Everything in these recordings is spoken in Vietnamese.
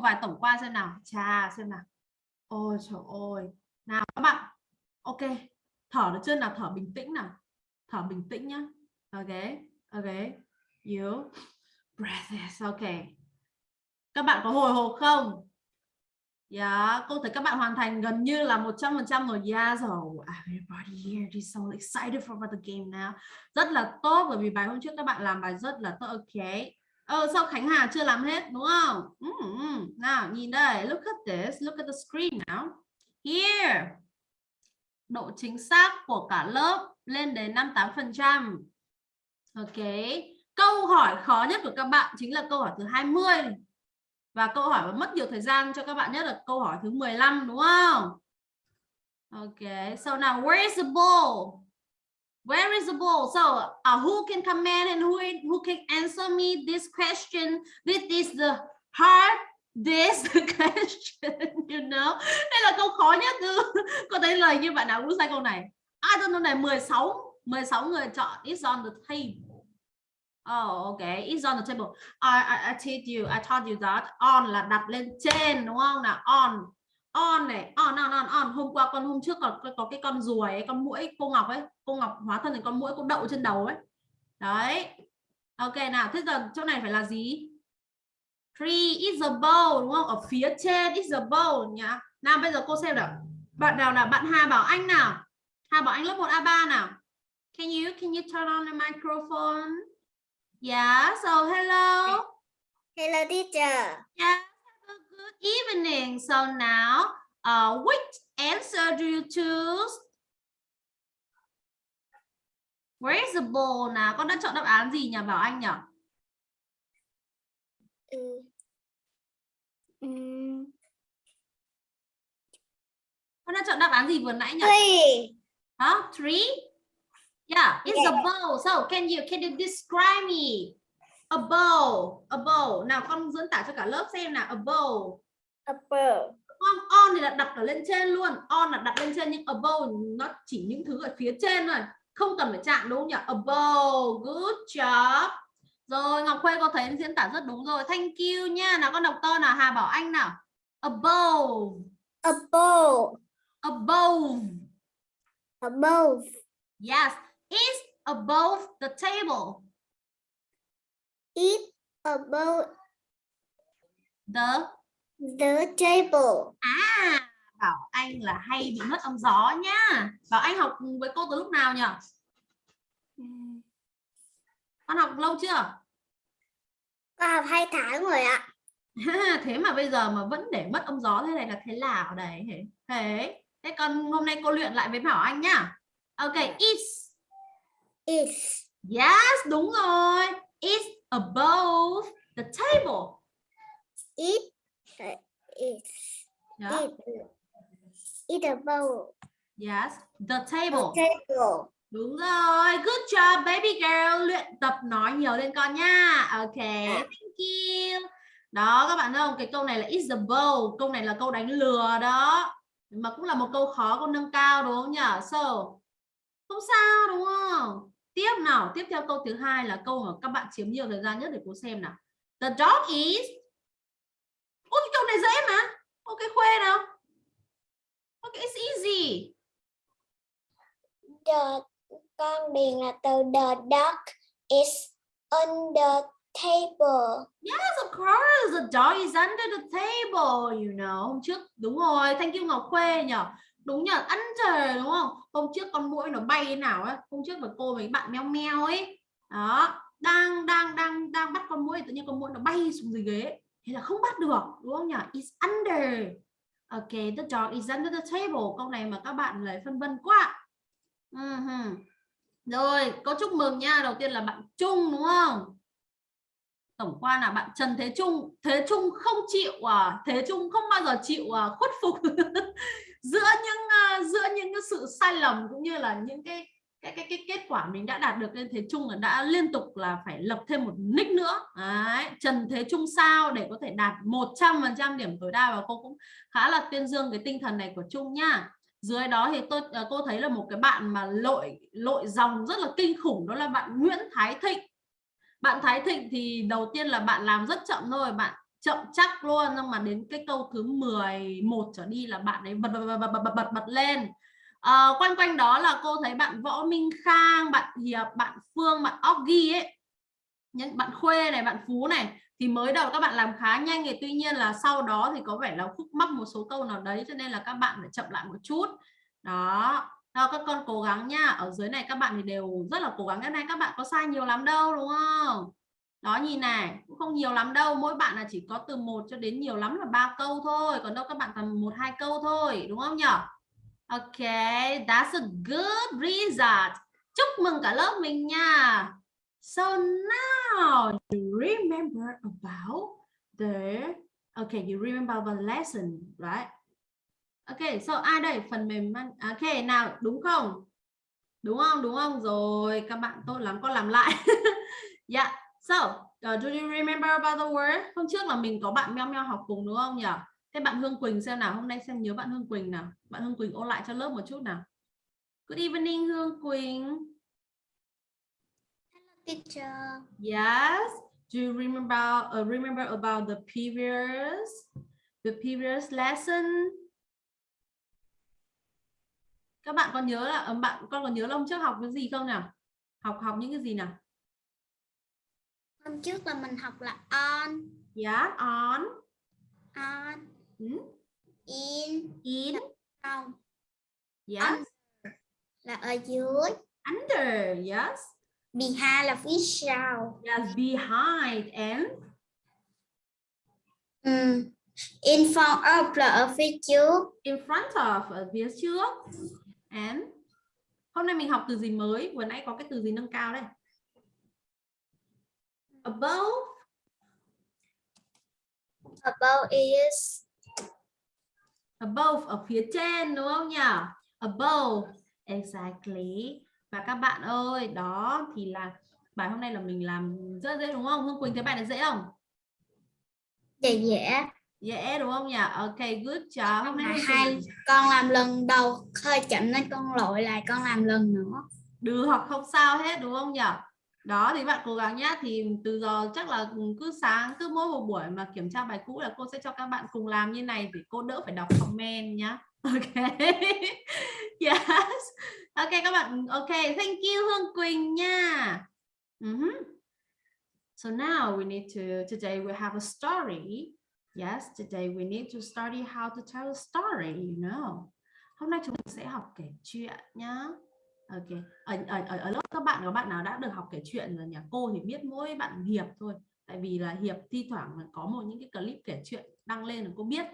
một vài tổng quan xem nào. Chà, xem nào. Ôi trời ơi. Nào các bạn. Ok, thở được chưa nào thở bình tĩnh nào thở bình tĩnh nhá ok ok you breath ok các bạn có hồi hộp không Yeah, cô thấy các bạn hoàn thành gần như là 100% rồi. Dạ yeah, so Everybody here is so excited for the game now. Rất là tốt bởi vì bài hôm trước các bạn làm bài rất là tốt. Ok. Ờ, sao Khánh Hà chưa làm hết đúng không? Mm -hmm. Nào, nhìn đây. Look at this. Look at the screen now. Here độ chính xác của cả lớp lên đến 58%. Ok. Câu hỏi khó nhất của các bạn chính là câu hỏi thứ 20. Và câu hỏi mà mất nhiều thời gian cho các bạn nhất là câu hỏi thứ 15 đúng không? Ok. So now where is the ball? Where is the ball? So uh, who can comment and who who can answer me this question? This is the hard this question you know? Đây là câu khó nhất từ có thấy lời như bạn nào cũng sai câu này. I don't know này 16 16 người chọn. It's on the table. Oh okay. It's on the table. I, I, I told you I taught you that on là đặt lên trên đúng không? Nào on on này on on on on hôm qua con hôm trước còn có, có cái con ruồi ấy, con muỗi cô ngọc ấy cô ngọc hóa thân thành con muỗi cô đậu trên đầu ấy đấy ok nào thế giờ chỗ này phải là gì Three is a bowl đúng không? Ở phía trên is a bowl nhá. Nào bây giờ cô xem nào. Bạn nào nào? Bạn Hà Bảo Anh nào? Hà Bảo Anh lớp 1 A3 nào? Can you can you turn on the microphone? Yeah, so hello. Hello teacher. Yeah, evening. So now, uh, which answer do you choose? Where is the ball nào? Con đã chọn đáp án gì nhỉ Bảo Anh nhỉ? Ừ. Ừm, Con đã chọn đáp án gì vừa nãy nhỉ? Three. Huh? Three? Yeah, it's a Yeah. bowl. So can you can you describe me? A bowl, a bowl. Nào con diễn tả cho cả lớp xem nào. A bowl. Upper. On, on thì là đặt ở lên trên luôn. On là đặt lên trên nhưng a bowl nó chỉ những thứ ở phía trên thôi. Không cần phải chạm đúng không nhỉ? A bowl. Good job. Rồi Ngọc Khuê có thấy diễn tả rất đúng rồi. Thank you nha. Nào con đọc to nào Hà Bảo Anh nào. A bowl. A bowl. Above. Above. Yes, it's above the table. It above The the table. à Bảo Anh là hay bị mất âm gió nhá. Bảo Anh học với cô từ lúc nào nhỉ? Ừm, Con học lâu chưa? Con học hai tháng rồi ạ. thế mà bây giờ mà vẫn để mất âm gió thế này là thế nào đấy thế thế còn hôm nay cô luyện lại với Bảo Anh nhá Ok, is. Is. Yes, đúng rồi. Is above the table. It. Is. Yeah. It. It above Yes, the the table. table. Đúng rồi. Good job baby girl. Luyện tập nói nhiều lên con nha. Ok, thank you. Đó các bạn thấy không? Cái câu này là is above. Câu này là câu đánh lừa đó. Mà cũng là một câu khó con nâng cao đúng không nhỉ? So, không sao đúng không? Tiếp nào, tiếp theo câu thứ hai là câu mà các bạn chiếm nhiều thời gian nhất để cô xem nào. The dog is câu này dễ mà. Ok khuê nào. Ok it's easy. The con điền là từ the dog is the table. Yes, of course. The dog is under the table, you know. Hôm trước đúng rồi, thank you Ngọc Khuê nhỉ. Đúng nhỉ, under đúng không? Hôm trước con muỗi nó bay thế nào á? Hôm trước với cô với bạn meo meo ấy. Đó, đang đang đang đang bắt con muỗi tự nhiên con muỗi nó bay xuống dưới ghế. Thế là không bắt được, đúng không nhỉ? is under. Okay, the dog is under the table. Câu này mà các bạn lại phân vân quá. Uh Rồi, có chúc mừng nha. Đầu tiên là bạn Trung đúng không? tổng quan là bạn Trần Thế Trung Thế Trung không chịu à Thế Trung không bao giờ chịu à, khuất phục giữa những uh, giữa những cái sự sai lầm cũng như là những cái cái cái cái kết quả mình đã đạt được lên Thế Trung là đã liên tục là phải lập thêm một nick nữa. Đấy, Trần Thế Trung sao để có thể đạt 100% điểm tối đa và cô cũng khá là tuyên dương cái tinh thần này của Trung nha. Dưới đó thì tôi ờ, cô thấy là một cái bạn mà lội lội dòng rất là kinh khủng đó là bạn Nguyễn Thái Thịnh. Bạn Thái Thịnh thì đầu tiên là bạn làm rất chậm thôi bạn chậm chắc luôn nhưng mà đến cái câu thứ 11 trở đi là bạn ấy bật bật bật bật bật, bật, bật lên à, quanh quanh đó là cô thấy bạn Võ Minh Khang bạn Hiệp bạn Phương bạn Oggy ấy. Những bạn Khuê này bạn Phú này thì mới đầu các bạn làm khá nhanh thì tuy nhiên là sau đó thì có vẻ là khúc mắc một số câu nào đấy cho nên là các bạn phải chậm lại một chút. Đó. Nào các con cố gắng nha. Ở dưới này các bạn thì đều rất là cố gắng. Cái này các bạn có sai nhiều lắm đâu đúng không? Đó nhìn này cũng không nhiều lắm đâu. Mỗi bạn là chỉ có từ 1 cho đến nhiều lắm là ba câu thôi. Còn đâu các bạn tầm một hai câu thôi đúng không nhỉ Ok that's a good result chúc mừng cả lớp mình nha so now you remember about the okay you remember the lesson right Ok, so ai đây? Phần mềm Ok, nào đúng không? Đúng không? Đúng không? Rồi, các bạn tốt lắm, con làm lại. yeah. So, uh, do you remember about the word? Hôm trước là mình có bạn meo meo học cùng đúng không nhỉ? Thế bạn Hương Quỳnh xem nào, hôm nay xem nhớ bạn Hương Quỳnh nào. Bạn Hương Quỳnh ôn lại cho lớp một chút nào. Good evening Hương Quỳnh. Hello teacher. Yes. Do you remember uh, remember about the previous the previous lesson? các bạn còn nhớ là bạn con còn nhớ là hôm trước học cái gì không nào học học những cái gì nào Hôm trước là mình học là on, yeah on on, ừ. in, in. Trong, yes. Là ở dưới, under yes. Behind là phía sau, yes behind and? Ừ. in front of là ở phía trước, in front of ở phía trước. And? Hôm nay mình học từ gì mới? Vừa nãy có cái từ gì nâng cao đây? Above? Above is, above ở phía trên đúng không nhỉ? Above exactly. Và các bạn ơi đó thì là bài hôm nay là mình làm rất dễ đúng không? Hương Quỳnh thấy bài này dễ không? Dễ dễ. dễ đúng không nhỉ? Ok good job. Hôm nay hai con làm lần đầu hơi chậm nên con lội lại con làm lần nữa. được không sao hết đúng không nhỉ đó, thì bạn cố gắng nhá. Thì từ giờ chắc là cứ sáng, cứ mỗi một buổi mà kiểm tra bài cũ là cô sẽ cho các bạn cùng làm như này để cô đỡ phải đọc comment nhá. Ok. Yes. Ok, các bạn, ok. Thank you, Hương Quỳnh nha. Mhm. so now we need to, today we have a story. Yes, today we need to study how to tell a story, you know. Hôm nay chúng mình sẽ học kể chuyện nhá. Ok, ở, ở, ở, ở lớp các bạn có bạn nào đã được học kể chuyện rồi nhỉ? Cô thì biết mỗi bạn Hiệp thôi. Tại vì là Hiệp thi thoảng có một những cái clip kể chuyện đăng lên là cô biết.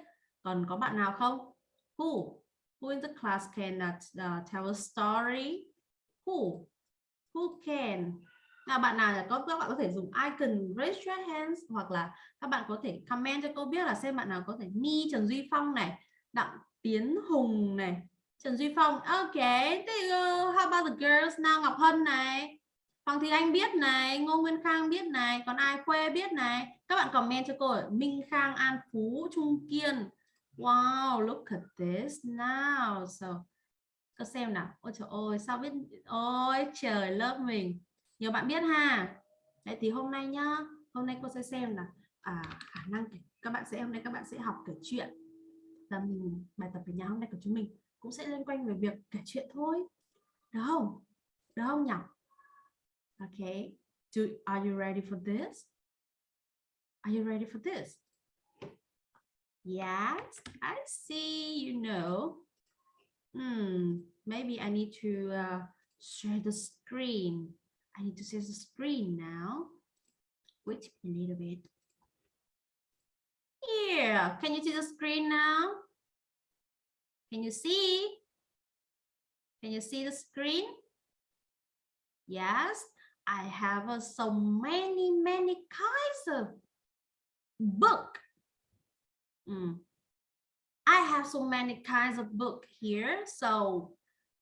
Còn có bạn nào không? Who? Who in the class can uh, uh tell a story? who who can là bạn nào là có các bạn có thể dùng icon raise your hands hoặc là các bạn có thể comment cho cô biết là xem bạn nào có thể Mi Trần Duy Phong này Đặng Tiến Hùng này Trần Duy Phong. Ok thì uh, how about the girls nào Ngọc Hân này. Hoàng Thị Anh biết này. Ngô Nguyên Khang biết này. Còn ai quê biết này? Các bạn comment cho cô Minh Khang An Phú Trung Kiên. Wow look at this now. So có xem nào. Ôi trời ơi sao biết? Ôi trời lớp mình nhiều bạn biết ha? Đấy thì hôm nay nhá. Hôm nay cô sẽ xem là à, khả năng các bạn sẽ hôm nay các bạn sẽ học kể chuyện. Là mình bài tập về nhà hôm nay của chúng mình cũng sẽ liên quan về việc kể chuyện thôi. Được không? Được không nhỉ? Okay Do, are you ready for this? Are you ready for this? Yes I see you know. Hmm maybe I need to uh, share the screen. I need to see the screen now. Wait a little bit. Here, can you see the screen now? Can you see? Can you see the screen? Yes, I have uh, so many, many kinds of book. Mm. I have so many kinds of book here. So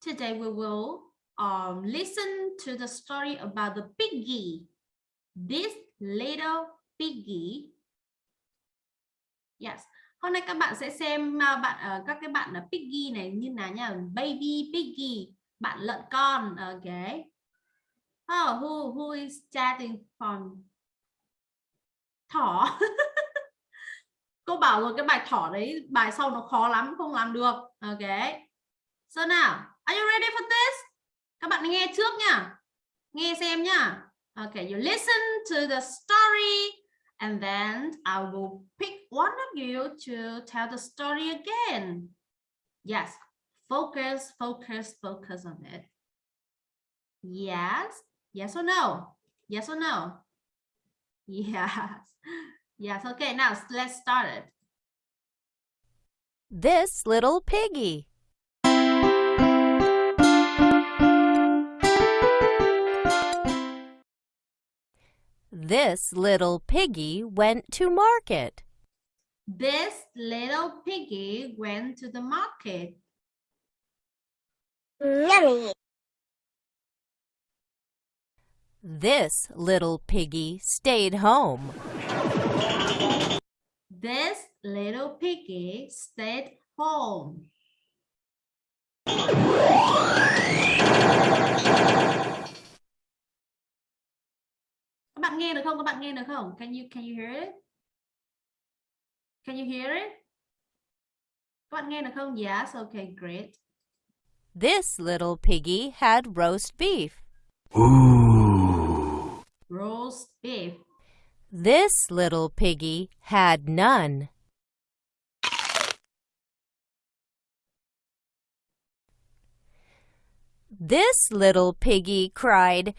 today we will um, listen to the story about the piggy. This little piggy. Yes. Hôm nay các bạn sẽ xem uh, bạn uh, các cái bạn là piggy này như nào nha, baby piggy, bạn lợn con. Ờ, ok, Oh, ờ, who who is chatting from thỏ? Cô bảo rồi cái bài thỏ đấy, bài sau nó khó lắm, không làm được. ok, So now, are you ready for this? các bạn nghe trước nha nghe xem nha okay you listen to the story and then I will pick one of you to tell the story again. Yes focus focus focus on it. Yes yes or no? Yes or no? Yes. Yes okay now let's start it. This little piggy This little piggy went to market. This little piggy went to the market. Yummy. This little piggy stayed home. This little piggy stayed home. Bạn nghe được không các bạn nghe được không can you can you hear it can you hear it các bạn nghe được không yes okay great This little piggy had roast beef. Ooh. Roast beef. This little piggy had none. This little piggy cried,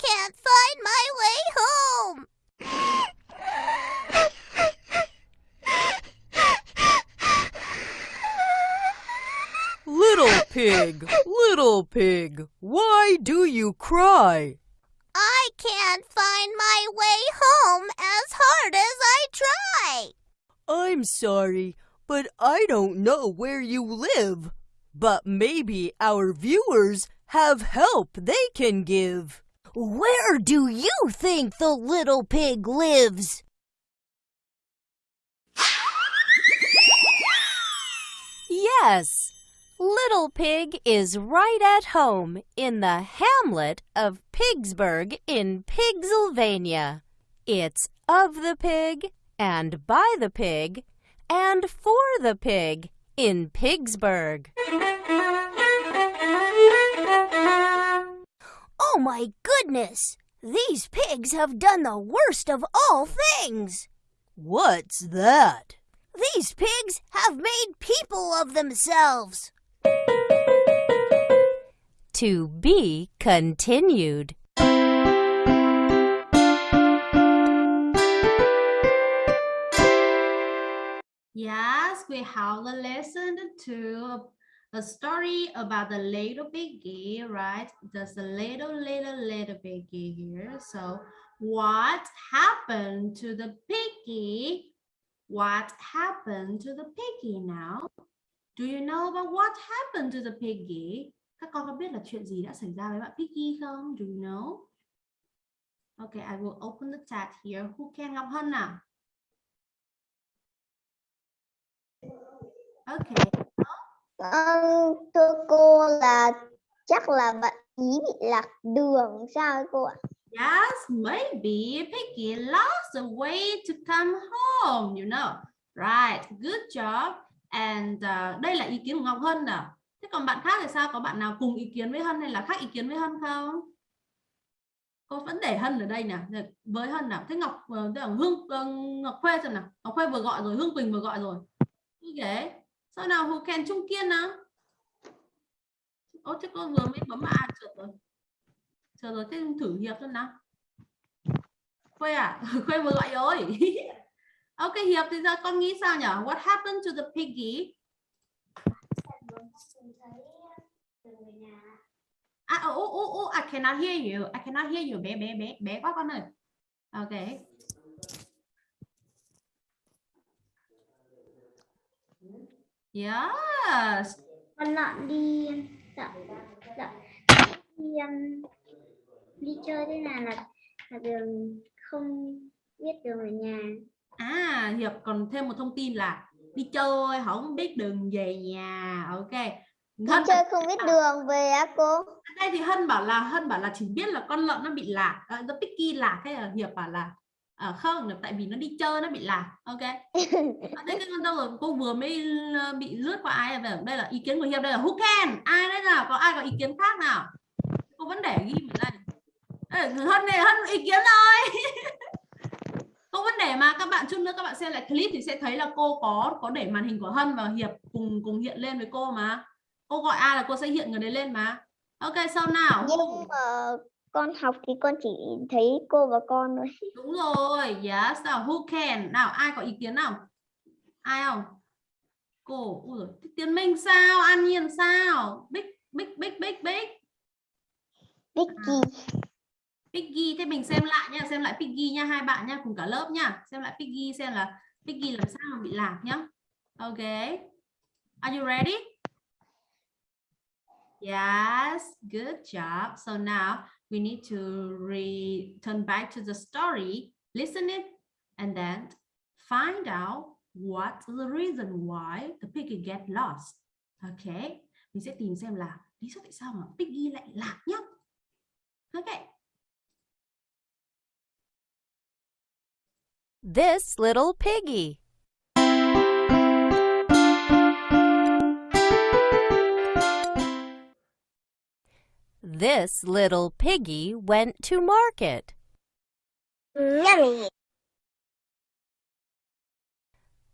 can't find my way home. Little pig, little pig, why do you cry? I can't find my way home as hard as I try. I'm sorry, but I don't know where you live. But maybe our viewers have help they can give. Where do you think the little pig lives? Yes, Little Pig is right at home in the hamlet of Pigsburg in Pigsylvania. It's of the pig and by the pig and for the pig in Pigsburg. Oh my goodness! These pigs have done the worst of all things! What's that? These pigs have made people of themselves! To be continued. Yes, we have a lesson to a story about the little piggy, right? There's a little, little, little piggy here. So what happened to the piggy? What happened to the piggy now? Do you know about what happened to the piggy? Các con có biết là chuyện gì đã xảy ra với bạn Piggy không? Do you know? Okay, I will open the chat here. Who can Ngọc Hân nào? Okay. Vâng, thưa cô là chắc là bạn ý bị lạc đường sao cô ạ? Yes, maybe Piggy lost the way to come home, you know. Right, good job. And uh, đây là ý kiến của Ngọc Hân nào. Thế còn bạn khác thì sao? Có bạn nào cùng ý kiến với Hân hay là khác ý kiến với Hân không? Cô vẫn để Hân ở đây nè, với Hân nào. Thế Ngọc ờ, tức là Hương ờ, Ngọc Khuê xem nào. Ngọc Khuê vừa gọi rồi, Hương Quỳnh vừa gọi rồi. Ok. Sao nào hồ Kèn Trung Kiên nào? Ô thế cô vừa mới bấm à trượt rồi. Trượt rồi thế thử hiệp xem nào. Khuê à? Khuê vừa gọi rồi. ok hiệp thì giờ con nghĩ sao nhỉ? What happened to the piggy? À, oh, oh, oh, oh, I cannot hear you. I cannot hear you. Bé, bé, bé, bé quá con ơi. Ok. Yes. Con lợn đi dạ, dạ, đi um, đi chơi thế nào là là đường không biết đường ở nhà. À, Hiệp còn thêm một thông tin là đi chơi không biết đường về nhà. Ok. Hân chơi không biết đường về á cô. đây thì Hân bảo là Hân bảo là chỉ biết là con lợn nó bị lạc, nó picky lạc hay là Hiệp bảo là à, không là tại vì nó đi chơi nó bị lạc. Ok. À, đây cái con đâu rồi cô vừa mới ờ, bị lướt qua ai về đây là ý kiến của Hiệp đây là who can? Ai đấy nào? Có ai có ý kiến khác nào? Cô vẫn để ghi ở đây. Ê, Hân này Hân ý kiến rồi cô vẫn để mà các bạn chút nữa các bạn xem lại clip thì sẽ thấy là cô có có để màn hình của Hân và Hiệp cùng cùng hiện lên với cô mà cô gọi ai là cô sẽ hiện người đấy lên mà. Ok sau nào? Nhưng mà con học thì con chỉ thấy cô và con thôi. đúng rồi yes. Nào who can? Nào ai có ý kiến nào? Ai không? Cô ui tiến minh sao? An nhiên sao? Big big big big big Vicky. Piggy thế mình xem lại nha xem lại Piggy nha hai bạn nha cùng cả lớp nha. Xem lại Piggy xem là Piggy làm sao mà bị lạc nhá. Ok. Are you ready yes, good job. So now we need to return back to the story, listen it, and then find out what's the reason why the piggy get lost. Okay, mình sẽ tìm xem là lý do tại sao mà Piggy lại lạc nhá. Okay. This little piggy. This little piggy went to market. Yummy.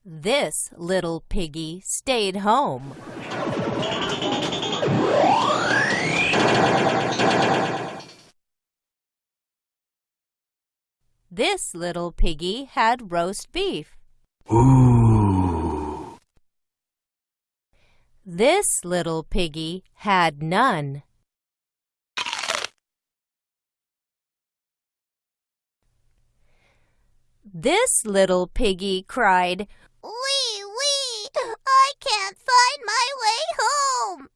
This little piggy stayed home. This little piggy had roast beef. Ooh. This little piggy had none. This little piggy cried, Wee wee! I can't find my way home.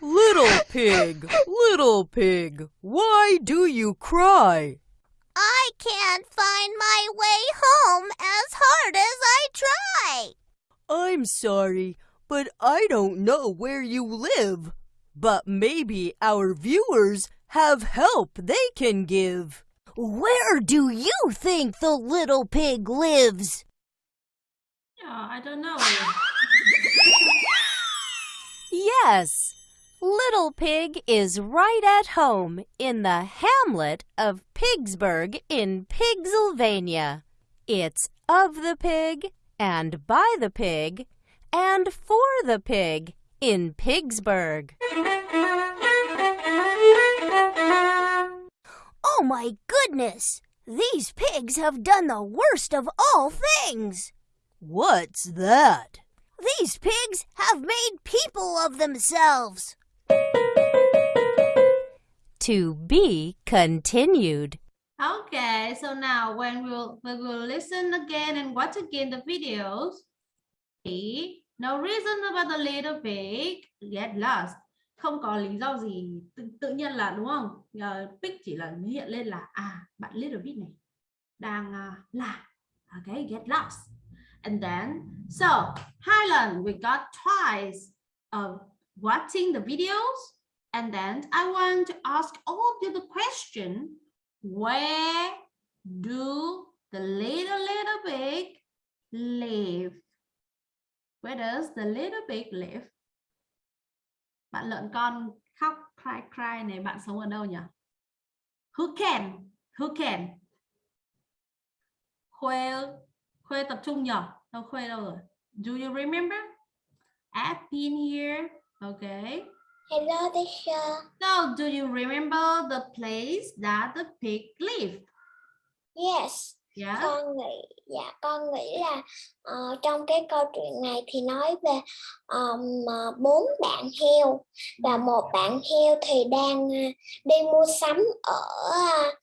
Little pig, little pig, why do you cry? I can't find my way home as hard as I try. I'm sorry, but I don't know where you live. But maybe our viewers have help they can give. Where do you think the little pig lives? yeah I don't know Yes, Little Pig is right at home in the hamlet of Pigsburg in Pigsylvania. It's of the pig and by the pig and for the pig in Pigsburg. Oh my goodness! These pigs have done the worst of all things. What's that? These pigs have made people of themselves. To be continued. Okay, so now when we'll we will listen again and watch again the videos. See, no reason about the little pig get lost. Không có lý do gì tự, tự nhiên là đúng không? Ờ, uh, pig chỉ là hiện lên là à bạn little pig này đang uh, là okay get lost. And then so Highland we got twice of watching the videos and then I want to ask all of you the question where do the little little pig live? Where does the little pig live? Bạn lợn con khóc cry cry này bạn sống ở đâu nhỉ? Who can? Who can? Khuê Khuê tập trung nhỉ? Đâu Khuê đâu rồi? Do you remember? I've been here. Okay. Hello teacher. So, do you remember the place that the pig lived? Yes. Yeah. Con nghĩ dạ con nghĩ là uh, trong cái câu chuyện này thì nói về ờm, ờ, bốn bạn heo và một bạn heo thì đang uh, đi mua sắm ở uh,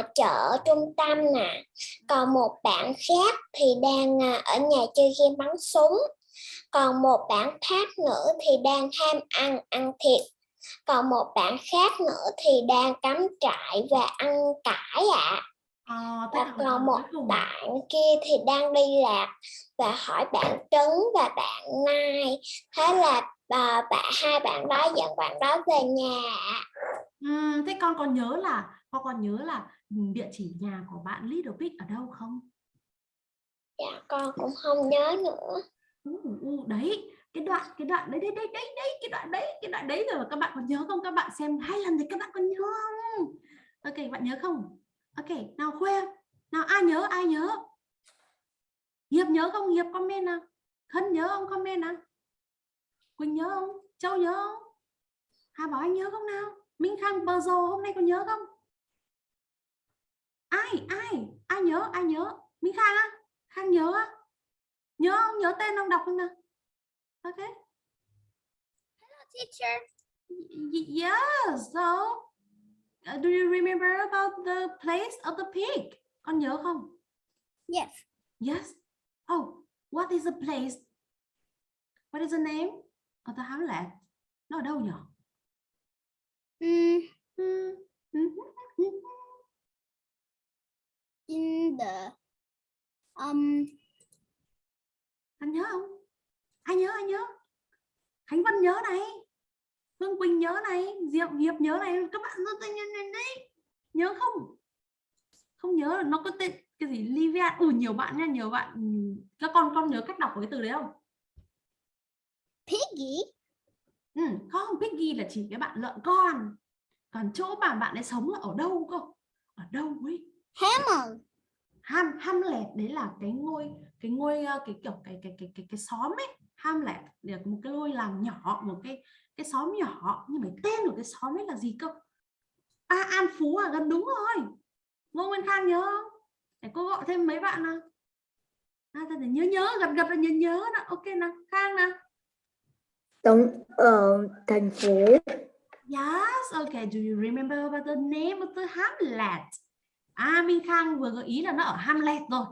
uh, chợ trung tâm nè. Còn một bạn khác thì đang uh, ở nhà chơi game bắn súng. Còn một bạn khác nữa thì đang ham ăn ăn thịt. Còn một bạn khác nữa thì đang cắm trại và ăn cải ạ. à thế Và là còn một bạn kia thì đang đi lạc và hỏi bạn Trấn và bạn Nai. Thế là bà, bạn hai bạn đó dẫn bạn đó về nhà. Ừm, thế con còn nhớ là con còn nhớ là ừ, địa chỉ nhà của bạn Little Pig ở đâu không? Dạ con cũng không nhớ nữa. Ừ, ừ, đấy cái đoạn cái đoạn đấy đấy đấy đấy đấy cái đoạn đấy cái đoạn đấy rồi các bạn còn nhớ không các bạn xem hai lần thì các bạn còn nhớ không ok bạn nhớ không ok nào khuê nào ai nhớ ai nhớ? Hiệp nhớ không? Hiệp comment nào. Khân nhớ không? Comment nào. Quỳnh nhớ không? Châu nhớ không? Hà bảo anh nhớ không nào? Minh khang bờ rồ hôm nay còn nhớ không? Ai ai? Ai nhớ ai nhớ? Minh khang á? Khang nhớ á? Nhớ không? Nhớ tên không đọc không nào? Ok. Teacher. Y- yes so uh, do you remember about the place of the pig? Con nhớ không? Yes. yes. Oh what is the place? What is the name of the hamlet nó ở đâu nhỉ? Mm, Hmm, mhm, mhm. in the um anh nhớ không? Ai nhớ ai nhớ. Khánh vân nhớ này hương quỳnh nhớ này diệp hiệp nhớ này các bạn rất tên nhân này đấy. Nhớ không? Không nhớ là nó có tên cái gì? Livia. Ừ nhiều bạn nha nhiều bạn. Ừ, các con con nhớ cách đọc cái từ đấy không? Piggy. ừ, không piggy là chỉ cái bạn lợn con. Còn chỗ mà bạn ấy sống là ở đâu cơ? Ở đâu ấy? Hammer. ham Hamlet đấy là cái ngôi cái ngôi ờ, cái kiểu cái cái cái cái cái xóm ấy. Hamlet là một cái ngôi làng nhỏ một cái cái xóm nhỏ nhưng mà tên của cái xóm ấy là gì cơ à An Phú à gần đúng rồi Ngô Nguyên Khang nhớ không để cô gọi thêm mấy bạn nào à, ta để nhớ nhớ gật gật là nhớ nhớ đó ok nào Khang nào sống ở thành phố Yes, okay. Do you remember about the name of the Hamlet? À, Minh Khang vừa gợi ý là nó ở Hamlet rồi.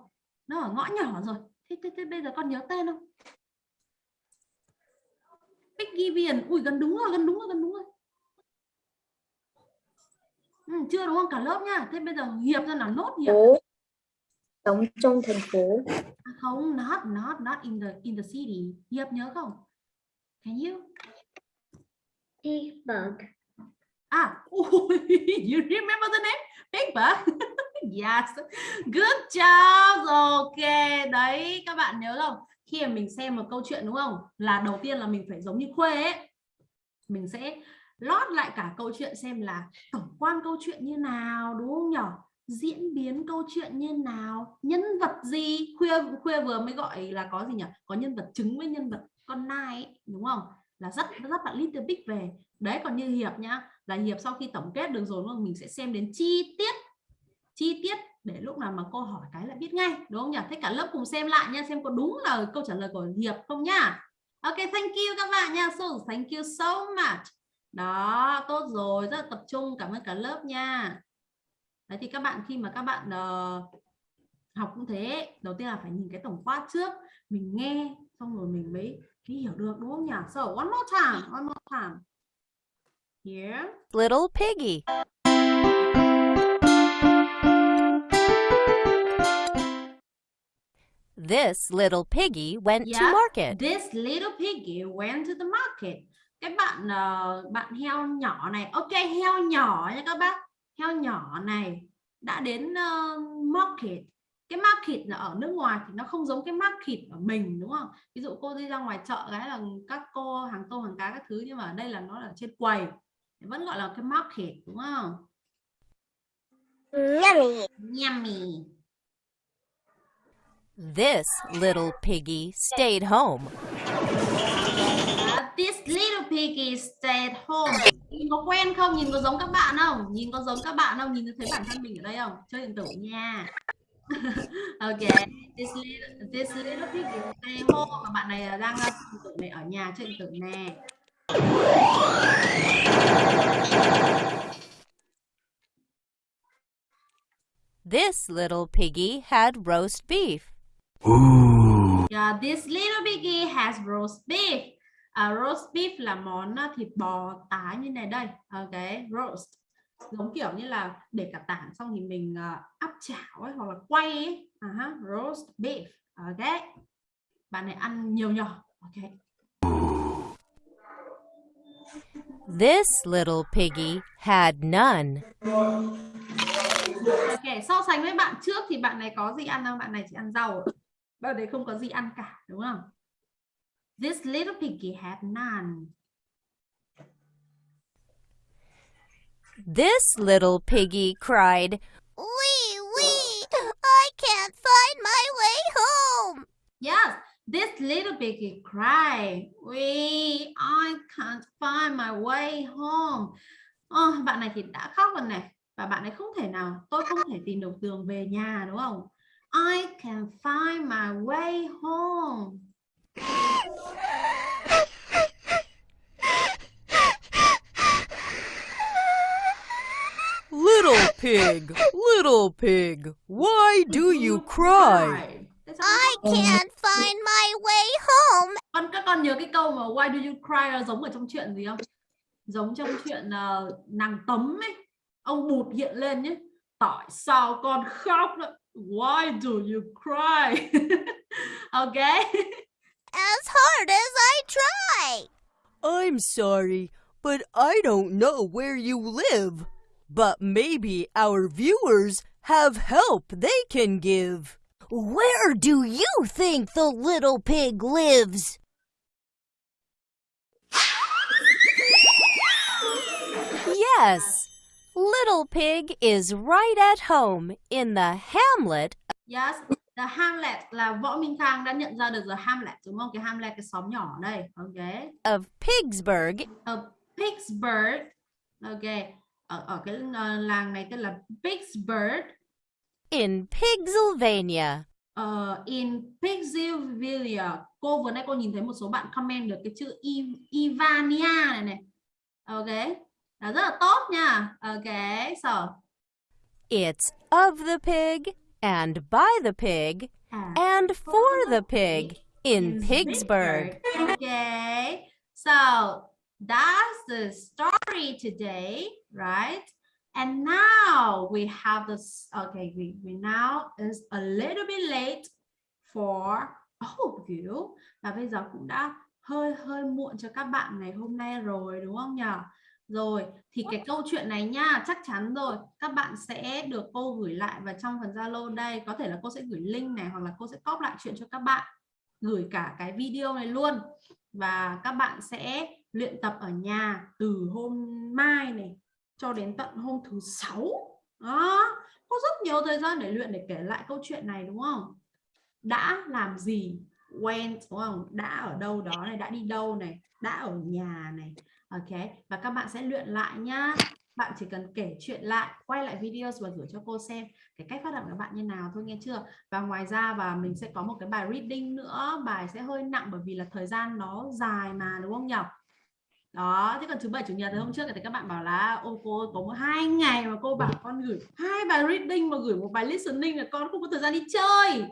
Nó ở ngõ nhỏ rồi. Thế, thế, thế bây giờ con nhớ tên không? Piggy Viền. Ui, gần đúng rồi, gần đúng rồi, gần đúng rồi. Ừ, chưa đúng không? Cả lớp nha. Thế bây giờ Hiệp ra nào nốt Hiệp. sống trong thành phố À, không, not, not, not in the in the city. Hiệp nhớ không? Can you? Pittsburgh. Ah, you remember the name? Pigba? yes, good job. Ok, đấy các bạn nhớ không? Khi mà mình xem một câu chuyện đúng không? Là đầu tiên là mình phải giống như Khuê ấy. Mình sẽ lót lại cả câu chuyện xem là tổng quan câu chuyện như nào đúng không nhỉ? Diễn biến câu chuyện như nào? Nhân vật gì? Khuya Khuya vừa mới gọi là có gì nhỉ? Có nhân vật trứng với nhân vật con nai ấy, đúng không? Là rất rất bạn Little Big về. Đấy còn như Hiệp nhá là hiệp sau khi tổng kết được rồi đúng không? mình sẽ xem đến chi tiết chi tiết để lúc nào mà cô hỏi cái là biết ngay đúng không nhỉ? Thế cả lớp cùng xem lại nha xem có đúng là câu trả lời của hiệp không nhá ok thank you các bạn nha. So thank you so much. Đó tốt rồi rất là tập trung cảm ơn cả lớp nha. Đấy thì các bạn khi mà các bạn uh, học cũng thế đầu tiên là phải nhìn cái tổng quát trước mình nghe xong rồi mình mới mới hiểu được đúng không nhỉ? So one more time one more time. Here. Little piggy. This little piggy went to Yeah. market. This little piggy went to the market. Cái bạn ờ, bạn heo nhỏ này, ok heo nhỏ nha các bác. Heo nhỏ này đã đến ờ, market. Cái market là ở nước ngoài thì nó không giống cái market ở mình đúng không? Ví dụ cô đi ra ngoài chợ cái là các cô hàng tôm hàng cá các thứ nhưng mà ở đây là nó là trên quầy. Vẫn gọi là cái market đúng không? Yummy. Yummy. This little piggy stayed home. This little piggy stayed home. Nhìn có quen không? Nhìn có giống các bạn không? Nhìn có giống các bạn không? Nhìn thấy bản thân mình ở đây không? Chơi điện tử nha. ok. This little, this little piggy stayed home. Và bạn này đang uh, chơi điện tử này ở nhà chơi điện tử nè. This little piggy had roast beef. Yeah, this little piggy has roast beef. À, roast beef là món uh, thịt bò tái như này đây. Ok, roast. Giống kiểu như là để cả tảng xong thì mình uh, áp chảo ấy hoặc là quay ấy. À ha, roast beef. Ok. Bạn này ăn nhiều nhỏ. Ok. This little piggy had none. Ok, so sánh với bạn trước thì bạn này có gì ăn không? Bạn này chỉ ăn rau. Bạn này không có gì ăn cả, đúng không? This little piggy had none. This little piggy cried, Wee wee! I can't find my way home. Yes, this little piggy cried. We, I can't find my way home. Ờ, bạn này thì đã khóc rồi này. Và bạn ấy không thể nào, tôi không thể tìm được đường về nhà đúng không? I can find my way home. Little pig, little pig, why do you cry? I can't find my way home. Con các con nhớ cái câu mà why do you cry giống ở trong chuyện gì không? Giống trong chuyện ờ, nàng tấm ấy. Ông bụt hiện lên nhé. Tại sao con khóc đó? Why do you cry? ok. As hard as I try. I'm sorry, but I don't know where you live. But maybe our viewers have help they can give. Where do you think the little pig lives? Yes, Little Pig is right at home in the hamlet Yes. The Hamlet là Võ Minh Khang đã nhận ra được The Hamlet đúng không? Cái Hamlet cái xóm nhỏ đây. Ok. of Pigsburg Ở Pittsburgh. Ok. Ở ở cái ờ, làng này tên là Pittsburgh. in Pigsylvania. Ờ, in Pittsylvania. Cô vừa nãy cô nhìn thấy một số bạn comment được cái chữ Ivania này này. Ok. Đó, rất là tốt nha. Ok. So. It's of the pig and by the pig à, and for the pig in Pigsburg. Okay. So that's the story today, right? And now we have this. Okay, we, we now is a little bit late for all of you. Và bây giờ cũng đã hơi hơi muộn cho các bạn ngày hôm nay rồi đúng không nhỉ? Rồi thì cái câu chuyện này nha chắc chắn rồi. Các bạn sẽ được cô gửi lại vào trong phần Zalo đây. Có thể là cô sẽ gửi link này hoặc là cô sẽ copy lại chuyện cho các bạn gửi cả cái video này luôn. Và các bạn sẽ luyện tập ở nhà từ hôm mai này cho đến tận hôm thứ sáu. Đó có rất nhiều thời gian để luyện để kể lại câu chuyện này đúng không? Đã làm gì went đúng không? Đã ở đâu đó này đã đi đâu này đã ở nhà này ok, và các bạn sẽ luyện lại nhá. Bạn chỉ cần kể chuyện lại, quay lại video và gửi cho cô xem cái cách phát âm của bạn như nào thôi, nghe chưa? Và ngoài ra và mình sẽ có một cái bài reading nữa, bài sẽ hơi nặng bởi vì là thời gian nó dài mà, đúng không nhỉ đó, thế còn thứ bảy, chủ nhật thì hôm trước thì các bạn bảo là, ô, cô có một hai ngày mà cô bảo con gửi hai bài reading mà gửi một bài listening là con không có thời gian đi chơi.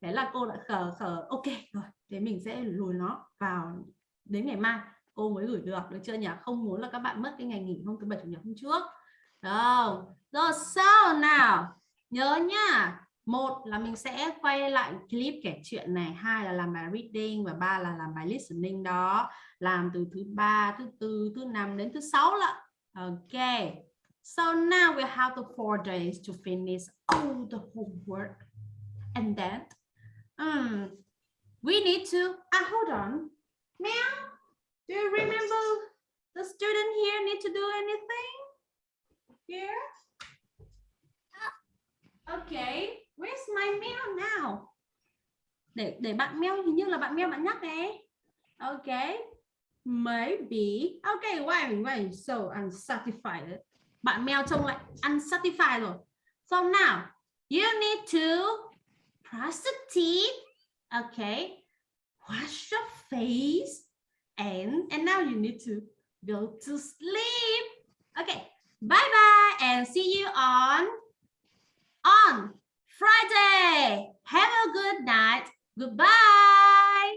Thế là cô đã khờ khờ, ok, rồi, thế mình sẽ lùi nó vào đến ngày mai cô mới gửi được được chưa nhỉ? Không muốn là các bạn mất cái ngày nghỉ hôm thứ bảy chủ nhật hôm trước. Đâu. Rồi sao nào? Nhớ nhá. Một là mình sẽ quay lại clip kể chuyện này. Hai là làm bài reading và ba là làm bài listening đó. Làm từ thứ ba thứ tư thứ năm đến thứ sáu lận. Ok. So now we have the four days to finish all the homework. And then um, we need to ah hold on. Meow do you remember the student here need to do anything? Here? Okay where's my meal now? Để để bạn meo hình như là bạn meo bạn nhắc đấy. Okay maybe. Okay why, why so unsatisfied? Bạn mèo trông lại unsatisfied rồi. So now you need to brush the teeth okay wash your face. And and now you need to go to sleep. Okay bye bye and see you on on Friday. Have a good night. Goodbye